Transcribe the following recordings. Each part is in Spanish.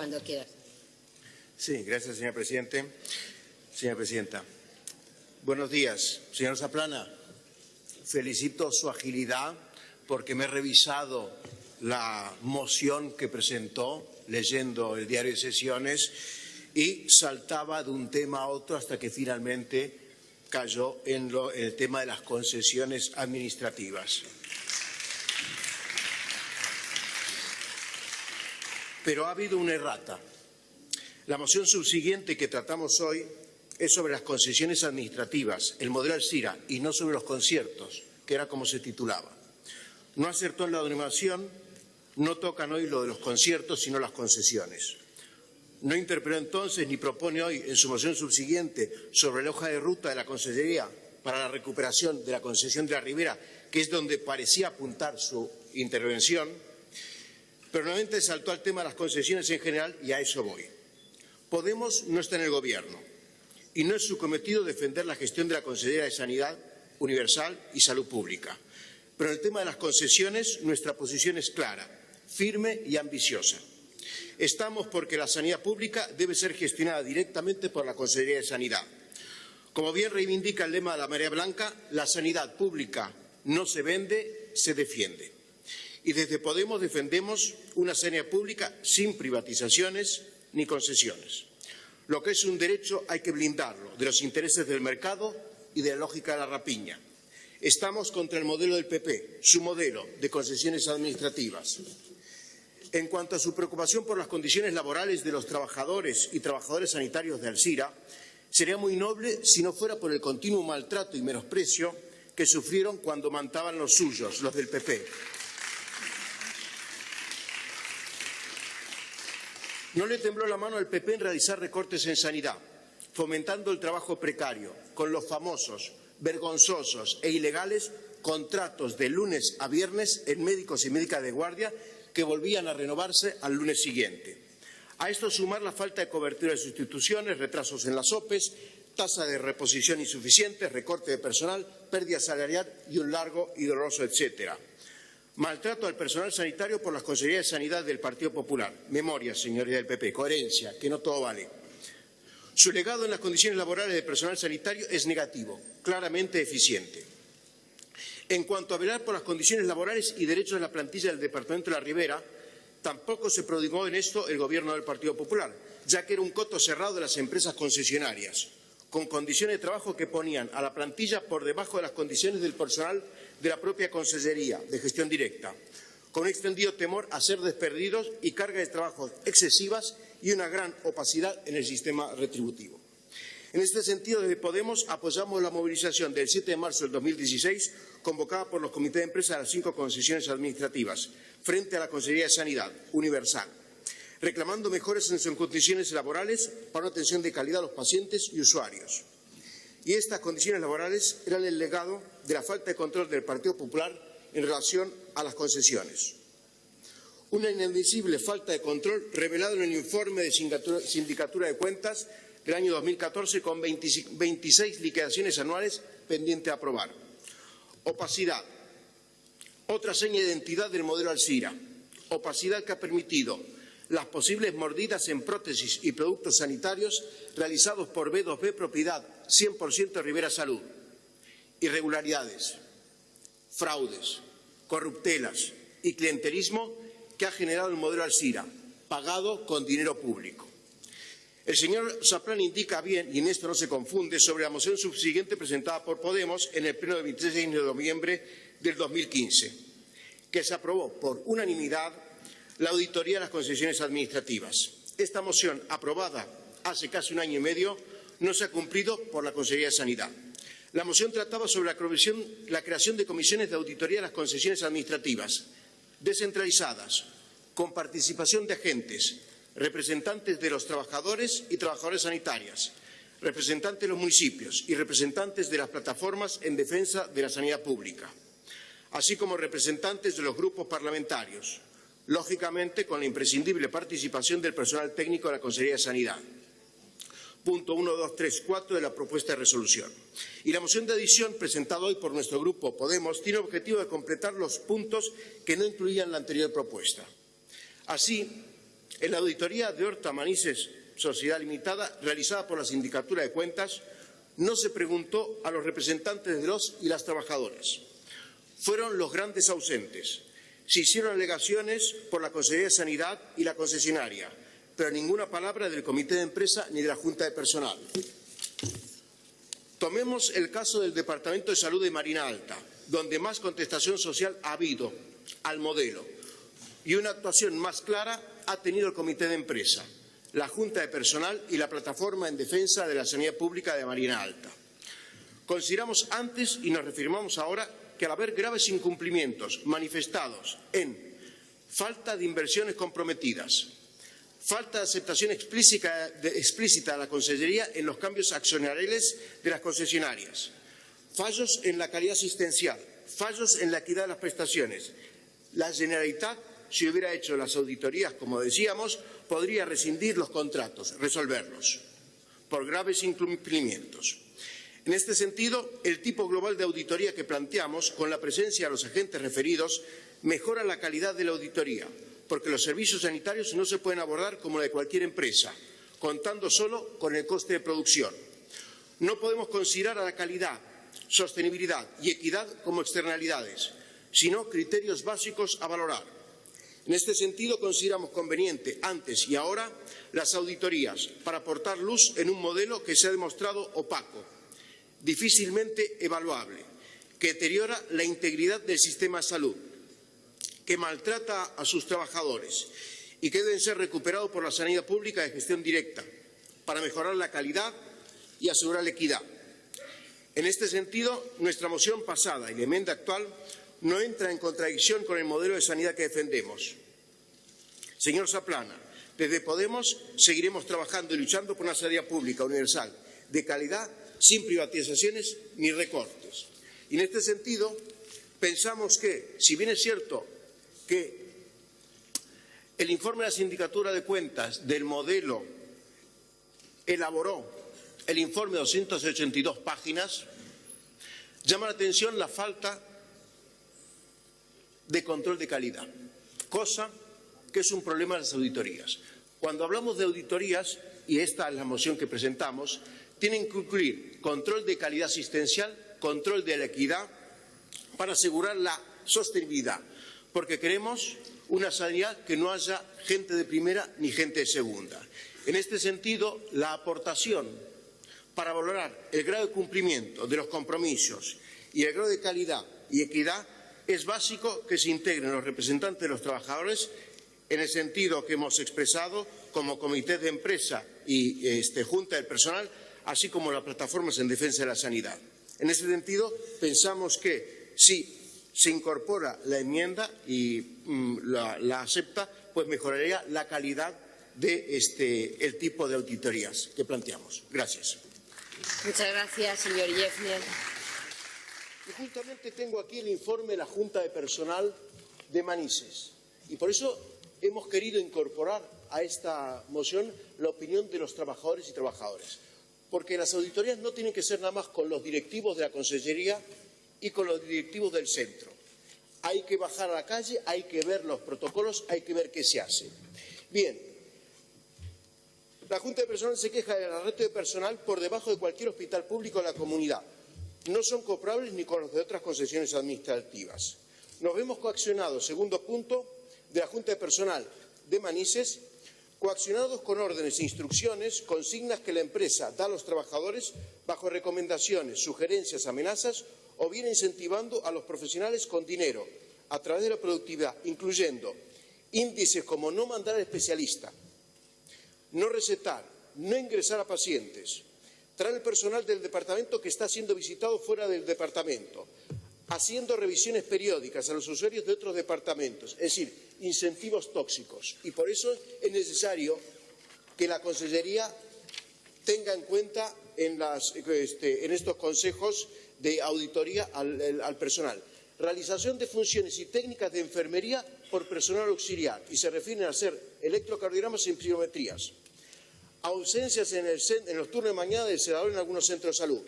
Cuando. Sí, gracias, señor presidente. Señora presidenta. Buenos días. Señor Zaplana, felicito su agilidad porque me he revisado la moción que presentó leyendo el diario de sesiones y saltaba de un tema a otro hasta que finalmente cayó en, en el tema de las concesiones administrativas. Pero ha habido una errata. La moción subsiguiente que tratamos hoy es sobre las concesiones administrativas, el modelo Alcira, y no sobre los conciertos, que era como se titulaba. No acertó en la denominación, no tocan hoy lo de los conciertos, sino las concesiones. No interpeló entonces ni propone hoy en su moción subsiguiente sobre la hoja de ruta de la Consejería para la recuperación de la concesión de la Ribera, que es donde parecía apuntar su intervención, pero nuevamente saltó al tema de las concesiones en general y a eso voy. Podemos no está en el Gobierno y no es su cometido defender la gestión de la Consejería de Sanidad Universal y Salud Pública. Pero en el tema de las concesiones nuestra posición es clara, firme y ambiciosa. Estamos porque la sanidad pública debe ser gestionada directamente por la Consejería de Sanidad. Como bien reivindica el lema de la Marea Blanca, la sanidad pública no se vende, se defiende. Y desde Podemos defendemos una sanidad pública sin privatizaciones ni concesiones. Lo que es un derecho hay que blindarlo de los intereses del mercado y de la lógica de la rapiña. Estamos contra el modelo del PP, su modelo de concesiones administrativas. En cuanto a su preocupación por las condiciones laborales de los trabajadores y trabajadores sanitarios de Alcira, sería muy noble si no fuera por el continuo maltrato y menosprecio que sufrieron cuando mantaban los suyos, los del PP. No le tembló la mano al PP en realizar recortes en sanidad, fomentando el trabajo precario, con los famosos, vergonzosos e ilegales contratos de lunes a viernes en médicos y médicas de guardia que volvían a renovarse al lunes siguiente. A esto sumar la falta de cobertura de sustituciones, retrasos en las OPEs, tasa de reposición insuficiente, recorte de personal, pérdida salarial y un largo y doloroso etcétera. Maltrato al personal sanitario por las consejerías de sanidad del Partido Popular. Memoria, señoría del PP. Coherencia, que no todo vale. Su legado en las condiciones laborales del personal sanitario es negativo, claramente eficiente. En cuanto a velar por las condiciones laborales y derechos de la plantilla del Departamento de la Ribera, tampoco se prodigó en esto el Gobierno del Partido Popular, ya que era un coto cerrado de las empresas concesionarias, con condiciones de trabajo que ponían a la plantilla por debajo de las condiciones del personal de la propia Consejería de Gestión Directa, con un extendido temor a ser desperdidos y carga de trabajo excesivas y una gran opacidad en el sistema retributivo. En este sentido, desde Podemos apoyamos la movilización del 7 de marzo del 2016 convocada por los comités de empresa de las cinco concesiones administrativas frente a la Consejería de Sanidad Universal, reclamando mejores en sus condiciones laborales para una atención de calidad a los pacientes y usuarios. Y estas condiciones laborales eran el legado de la falta de control del Partido Popular en relación a las concesiones. Una inadmisible falta de control revelado en el informe de Sindicatura de Cuentas del año 2014 con 26 liquidaciones anuales pendientes de aprobar. Opacidad. Otra seña de identidad del modelo Alcira. Opacidad que ha permitido las posibles mordidas en prótesis y productos sanitarios realizados por B2B propiedad 100% Rivera Salud. Irregularidades, fraudes, corruptelas y clientelismo que ha generado el modelo Alcira, pagado con dinero público. El señor Zaplan indica bien, y en esto no se confunde, sobre la moción subsiguiente presentada por Podemos en el pleno del 26 de noviembre del 2015, que se aprobó por unanimidad la auditoría de las concesiones administrativas. Esta moción, aprobada hace casi un año y medio, no se ha cumplido por la Consejería de Sanidad. La moción trataba sobre la, creación de comisiones de auditoría de las concesiones administrativas, descentralizadas, con participación de agentes, representantes de los trabajadores y trabajadoras sanitarias, representantes de los municipios y representantes de las plataformas en defensa de la sanidad pública, así como representantes de los grupos parlamentarios, lógicamente con la imprescindible participación del personal técnico de la Consejería de Sanidad. Punto 1, 2, 3, 4 de la propuesta de resolución. Y la moción de adición presentada hoy por nuestro grupo Podemos tiene el objetivo de completar los puntos que no incluían la anterior propuesta. Así, En la auditoría de Horta Manises, Sociedad Limitada, realizada por la Sindicatura de Cuentas, no se preguntó a los representantes de los y las trabajadoras. Fueron los grandes ausentes. Se hicieron alegaciones por la Consejería de Sanidad y la concesionaria, pero ninguna palabra del Comité de Empresa ni de la Junta de Personal. Tomemos el caso del Departamento de Salud de Marina Alta, donde más contestación social ha habido al modelo y una actuación más clara ha tenido el Comité de Empresa, la Junta de Personal y la Plataforma en Defensa de la Sanidad Pública de Marina Alta. Consideramos antes y nos reafirmamos ahora que al haber graves incumplimientos manifestados en falta de inversiones comprometidas, falta de aceptación explícita de, la Consellería en los cambios accionariales de las concesionarias, fallos en la calidad asistencial, fallos en la equidad de las prestaciones. La Generalitat, si hubiera hecho las auditorías, como decíamos, podría rescindir los contratos, resolverlos, por graves incumplimientos. En este sentido, el tipo global de auditoría que planteamos, con la presencia de los agentes referidos, mejora la calidad de la auditoría, porque los servicios sanitarios no se pueden abordar como la de cualquier empresa, contando solo con el coste de producción. No podemos considerar a la calidad, sostenibilidad y equidad como externalidades, sino criterios básicos a valorar. En este sentido, consideramos conveniente, antes y ahora, las auditorías para aportar luz en un modelo que se ha demostrado opaco, difícilmente evaluable, que deteriora la integridad del sistema de salud, que maltrata a sus trabajadores y que deben ser recuperados por la sanidad pública de gestión directa para mejorar la calidad y asegurar la equidad. En este sentido, nuestra moción pasada y la enmienda actual no entra en contradicción con el modelo de sanidad que defendemos. Señor Zaplana, desde Podemos seguiremos trabajando y luchando por una sanidad pública universal, de calidad, sin privatizaciones ni recortes. Y en este sentido, pensamos que, si bien es cierto que el informe de la Sindicatura de Cuentas del modelo elaboró el informe de 282 páginas, llama la atención la falta de control de calidad, cosa que es un problema de las auditorías. Cuando hablamos de auditorías, y esta es la moción que presentamos, tienen que incluir control de calidad asistencial, control de la equidad, para asegurar la sostenibilidad, porque queremos una sanidad que no haya gente de primera ni gente de segunda. En este sentido, la aportación para valorar el grado de cumplimiento de los compromisos y el grado de calidad y equidad es básico que se integren los representantes de los trabajadores en el sentido que hemos expresado como comité de empresa y este, junta del personal, así como las plataformas en defensa de la sanidad. En ese sentido, pensamos que si se incorpora la enmienda y mm, la, la, acepta, pues mejoraría la calidad de este, el tipo de auditorías que planteamos. Gracias. Muchas gracias, señor Yefner. Y justamente tengo aquí el informe de la Junta de Personal de Manises. Y por eso hemos querido incorporar a esta moción la opinión de los trabajadores y trabajadoras. Porque las auditorías no tienen que ser nada más con los directivos de la Consellería y con los directivos del centro. Hay que bajar a la calle, hay que ver los protocolos, hay que ver qué se hace. Bien, la Junta de Personal se queja del arresto de personal por debajo de cualquier hospital público de la comunidad. No son comparables ni con los de otras concesiones administrativas. Nos vemos coaccionados, segundo punto, de la Junta de Personal de Manises, coaccionados con órdenes e instrucciones, consignas que la empresa da a los trabajadores bajo recomendaciones, sugerencias, amenazas o bien incentivando a los profesionales con dinero a través de la productividad, incluyendo índices como no mandar al especialista, no recetar, no ingresar a pacientes, traer el personal del departamento que está siendo visitado fuera del departamento, haciendo revisiones periódicas a los usuarios de otros departamentos, es decir, incentivos tóxicos. Y por eso es necesario que la Consellería tenga en cuenta en, este, estos consejos de auditoría al, al, personal. Realización de funciones y técnicas de enfermería por personal auxiliar y se refieren a hacer electrocardiogramas y pirometrías. Ausencias en, el, los turnos de mañana del sedador en algunos centros de salud.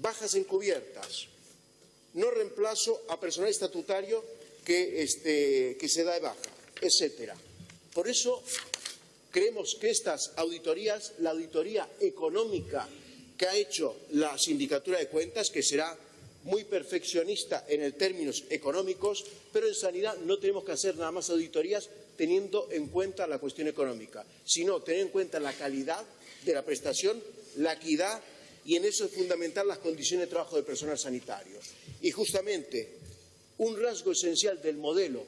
Bajas encubiertas. No reemplazo a personal estatutario que, este, que se da de baja, etcétera. Por eso creemos que estas auditorías, la auditoría económica que ha hecho la Sindicatura de Cuentas, que será muy perfeccionista en términos económicos, pero en sanidad no tenemos que hacer nada más auditorías teniendo en cuenta la cuestión económica, sino tener en cuenta la calidad de la prestación, la equidad y en eso es fundamental las condiciones de trabajo del personal sanitario. Y justamente un rasgo esencial del modelo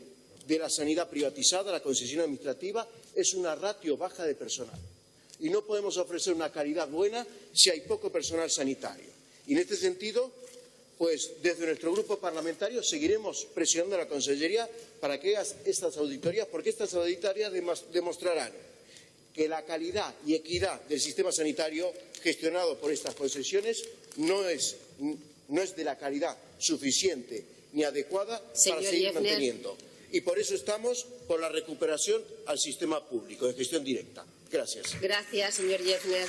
de la sanidad privatizada, la concesión administrativa, es una ratio baja de personal. Y no podemos ofrecer una calidad buena si hay poco personal sanitario. Y en este sentido, pues desde nuestro grupo parlamentario seguiremos presionando a la Consellería para que haga estas auditorías, porque estas auditorías demostrarán que la calidad y equidad del sistema sanitario gestionado por estas concesiones no es, no es de la calidad suficiente ni adecuada para seguir manteniendo. Y por eso estamos por la recuperación al sistema público de gestión directa. Gracias. Gracias, señor Yefner.